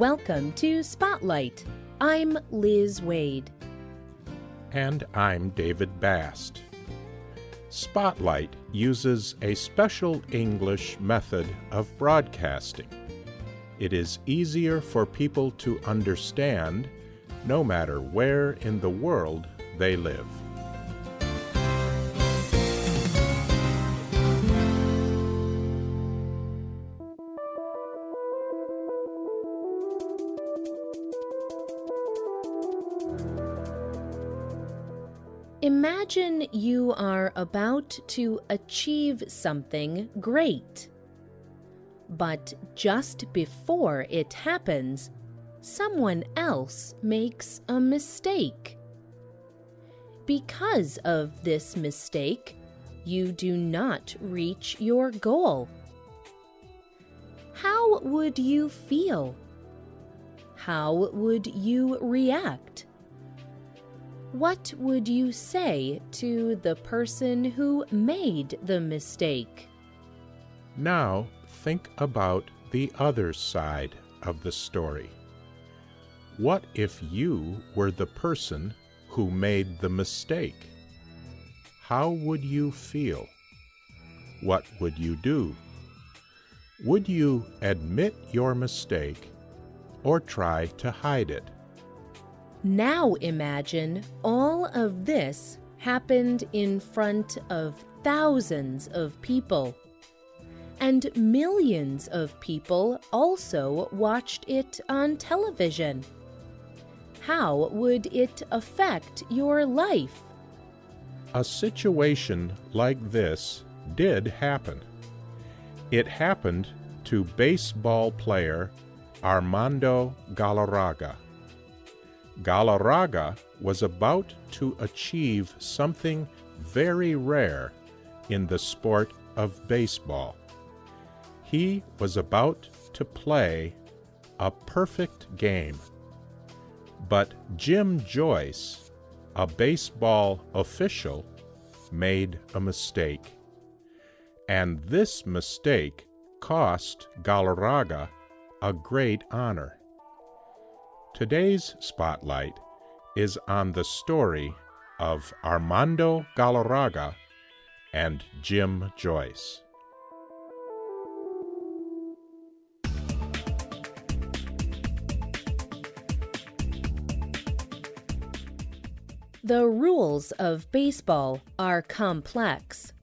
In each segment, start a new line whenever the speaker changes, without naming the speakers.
Welcome to Spotlight. I'm Liz Waid.
And I'm David Bast. Spotlight uses a special English method of broadcasting. It is easier for people to understand no matter where in the world they live.
Imagine you are about to achieve something great. But just before it happens, someone else makes a mistake. Because of this mistake, you do not reach your goal. How would you feel? How would you react? What would you say to the person who made the mistake?
Now think about the other side of the story. What if you were the person who made the mistake? How would you feel? What would you do? Would you admit your mistake or try to hide it?
Now imagine all of this happened in front of thousands of people. And millions of people also watched it on television. How would it affect your life?
A situation like this did happen. It happened to baseball player Armando Galarraga. Galarraga was about to achieve something very rare in the sport of baseball. He was about to play a perfect game. But Jim Joyce, a baseball official, made a mistake. And this mistake cost Galarraga a great honor. Today's spotlight is on the story of Armando Galarraga and Jim Joyce.
The rules of baseball are complex.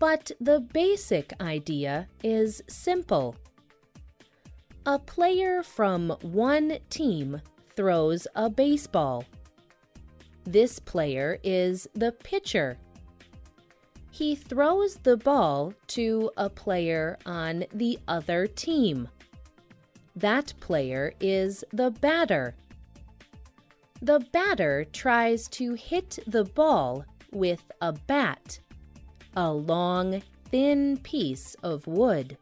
But the basic idea is simple. A player from one team throws a baseball. This player is the pitcher. He throws the ball to a player on the other team. That player is the batter. The batter tries to hit the ball with a bat, a long, thin piece of wood.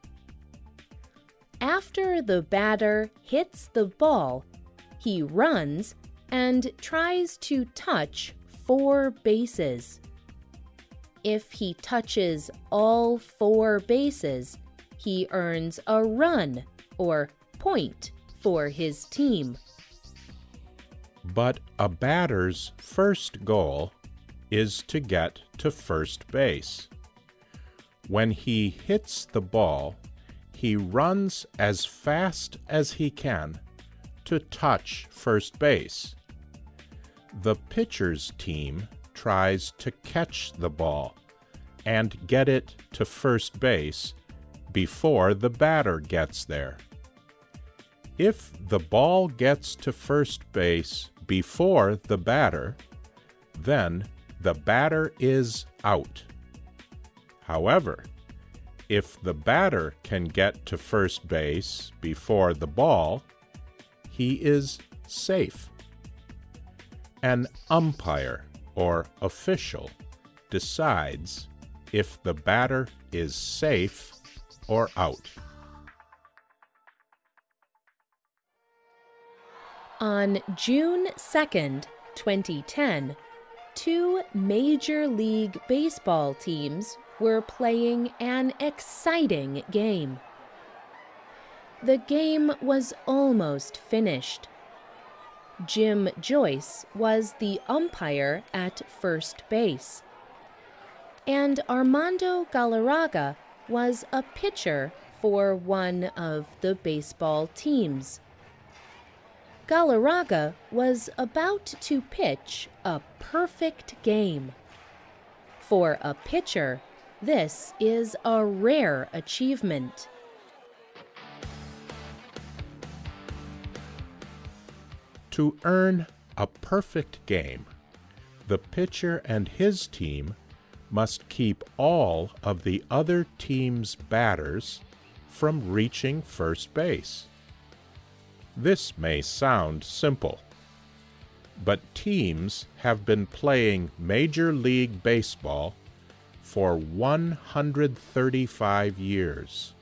After the batter hits the ball, he runs and tries to touch four bases. If he touches all four bases, he earns a run or point for his team.
But a batter's first goal is to get to first base. When he hits the ball, he runs as fast as he can to touch first base. The pitcher's team tries to catch the ball and get it to first base before the batter gets there. If the ball gets to first base before the batter, then the batter is out. However, if the batter can get to first base before the ball, he is safe. An umpire or official decides if the batter is safe or out.
On June 2nd, 2010, two Major League Baseball teams were playing an exciting game. The game was almost finished. Jim Joyce was the umpire at first base. And Armando Galarraga was a pitcher for one of the baseball teams. Galarraga was about to pitch a perfect game. For a pitcher, this is a rare achievement.
To earn a perfect game, the pitcher and his team must keep all of the other team's batters from reaching first base. This may sound simple, but teams have been playing Major League Baseball for 135 years.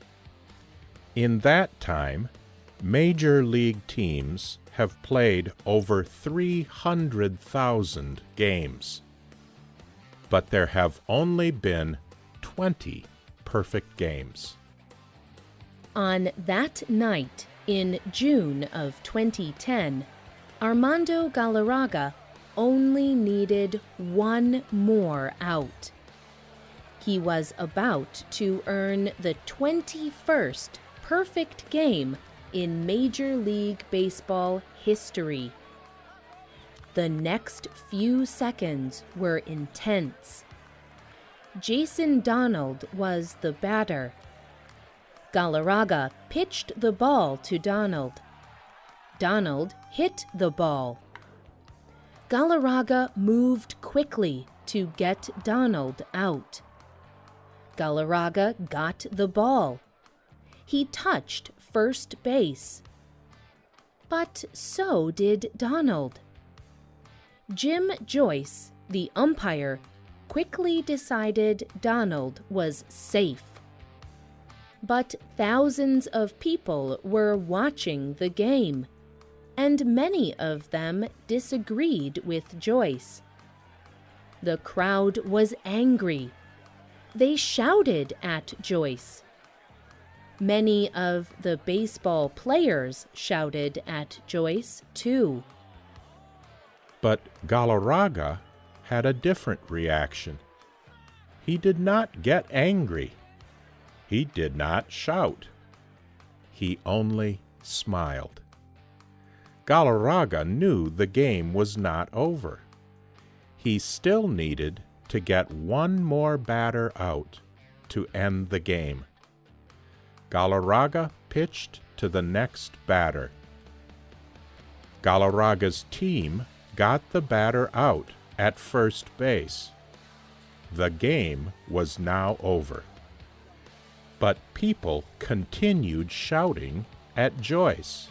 In that time, Major League teams have played over 300,000 games. But there have only been 20 perfect games.
On that night in June of 2010, Armando Galarraga only needed one more out. He was about to earn the 21st perfect game in Major League Baseball history. The next few seconds were intense. Jason Donald was the batter. Galarraga pitched the ball to Donald. Donald hit the ball. Galarraga moved quickly to get Donald out. Galarraga got the ball. He touched first base. But so did Donald. Jim Joyce, the umpire, quickly decided Donald was safe. But thousands of people were watching the game, and many of them disagreed with Joyce. The crowd was angry. They shouted at Joyce. Many of the baseball players shouted at Joyce, too.
But Galarraga had a different reaction. He did not get angry. He did not shout. He only smiled. Galarraga knew the game was not over. He still needed to get one more batter out to end the game. Galarraga pitched to the next batter. Galarraga's team got the batter out at first base. The game was now over. But people continued shouting at Joyce.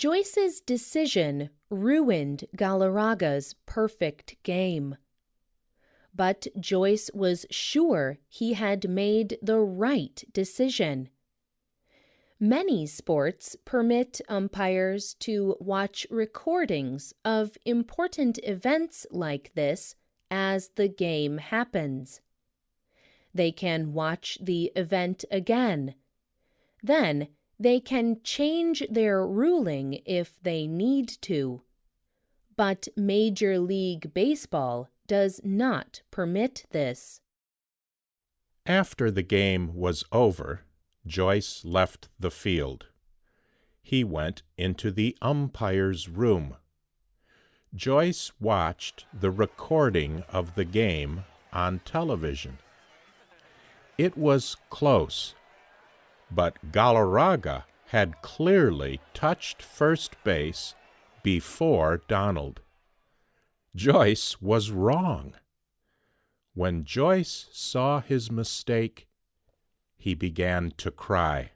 Joyce's decision ruined Galarraga's perfect game but Joyce was sure he had made the right decision. Many sports permit umpires to watch recordings of important events like this as the game happens. They can watch the event again. Then they can change their ruling if they need to. But Major League Baseball does not permit this.
After the game was over, Joyce left the field. He went into the umpire's room. Joyce watched the recording of the game on television. It was close, but Galarraga had clearly touched first base before Donald. Joyce was wrong. When Joyce saw his mistake, he began to cry.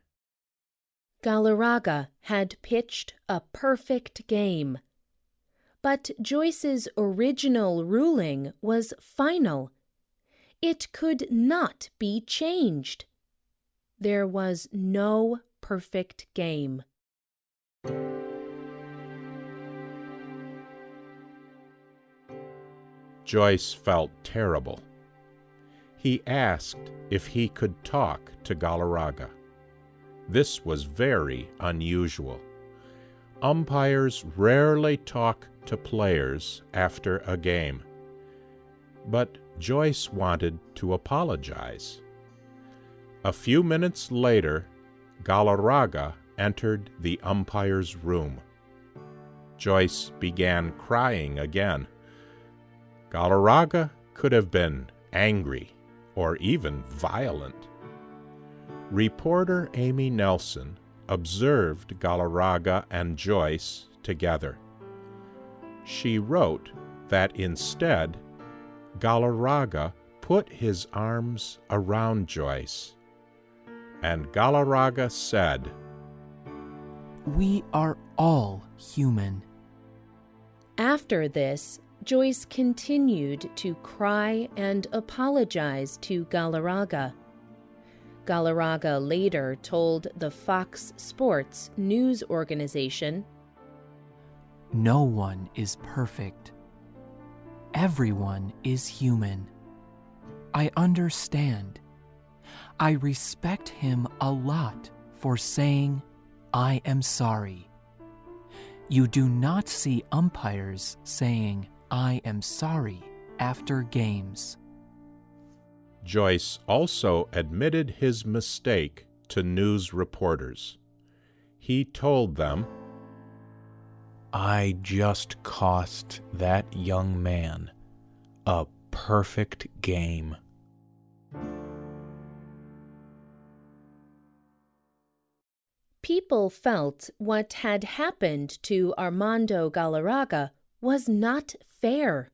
Galarraga had pitched a perfect game. But Joyce's original ruling was final. It could not be changed. There was no perfect game.
Joyce felt terrible. He asked if he could talk to Galarraga. This was very unusual. Umpires rarely talk to players after a game. But Joyce wanted to apologize. A few minutes later, Galarraga entered the umpire's room. Joyce began crying again. Galarraga could have been angry or even violent. Reporter Amy Nelson observed Galarraga and Joyce together. She wrote that instead, Galarraga put his arms around Joyce, and Galarraga said,
We are all human.
After this, Joyce continued to cry and apologize to Galarraga. Galarraga later told the Fox Sports news organization
No one is perfect. Everyone is human. I understand. I respect him a lot for saying, I am sorry. You do not see umpires saying, I am sorry after games.
Joyce also admitted his mistake to news reporters. He told them,
I just cost that young man a perfect game.
People felt what had happened to Armando Galarraga was not fair.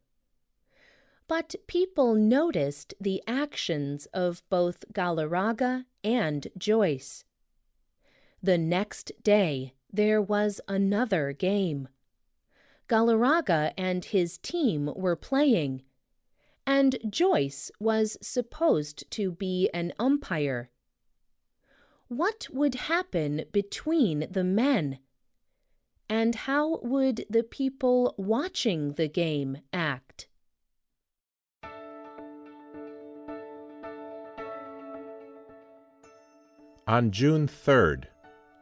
But people noticed the actions of both Galarraga and Joyce. The next day, there was another game. Galarraga and his team were playing, and Joyce was supposed to be an umpire. What would happen between the men? And how would the people watching the game act?
On June 3rd,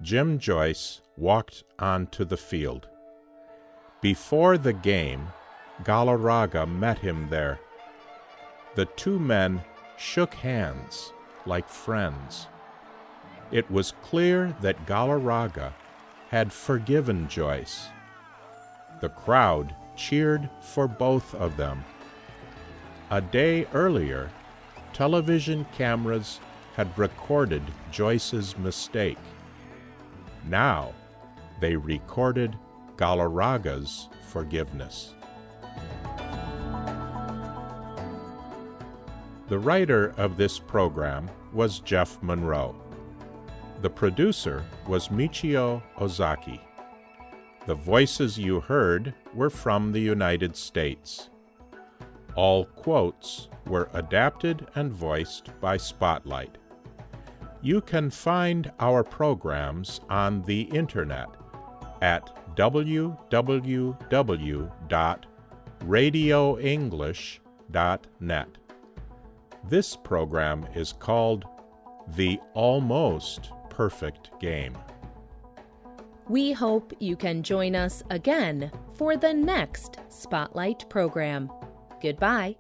Jim Joyce walked onto the field. Before the game, Galarraga met him there. The two men shook hands like friends. It was clear that Galarraga had forgiven Joyce. The crowd cheered for both of them. A day earlier, television cameras had recorded Joyce's mistake. Now, they recorded Galarraga's forgiveness. The writer of this program was Jeff Monroe. The producer was Michio Ozaki. The voices you heard were from the United States. All quotes were adapted and voiced by Spotlight. You can find our programs on the internet at www.radioenglish.net. This program is called The Almost Perfect Game.
We hope you can join us again for the next Spotlight program. Goodbye.